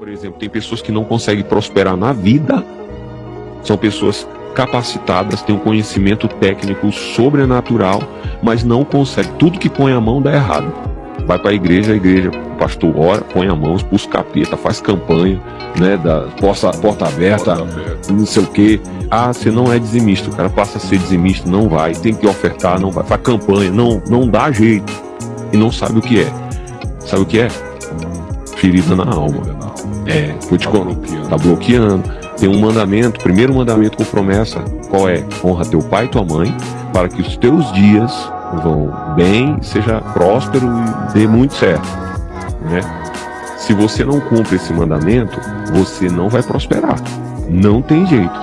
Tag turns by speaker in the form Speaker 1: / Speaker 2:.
Speaker 1: Por exemplo, tem pessoas que não conseguem prosperar na vida. São pessoas capacitadas, têm um conhecimento técnico sobrenatural, mas não conseguem. Tudo que põe a mão dá errado. Vai para a igreja, a igreja, o pastor ora, põe a mão, expulsa capeta, faz campanha, né, da porta, porta aberta, porta não sei o que. Ah, você não é dizimista, o cara passa a ser dizimista, não vai, tem que ofertar, não vai, faz campanha, não, não dá jeito. E não sabe o que é. Sabe o que é? Ferida na alma. É, foi te bloqueando. Tá bloqueando. Tem um mandamento, primeiro mandamento com promessa, qual é? Honra teu pai e tua mãe, para que os teus dias vão bem, seja próspero e dê muito certo, né? Se você não cumpre esse mandamento, você não vai prosperar. Não tem jeito.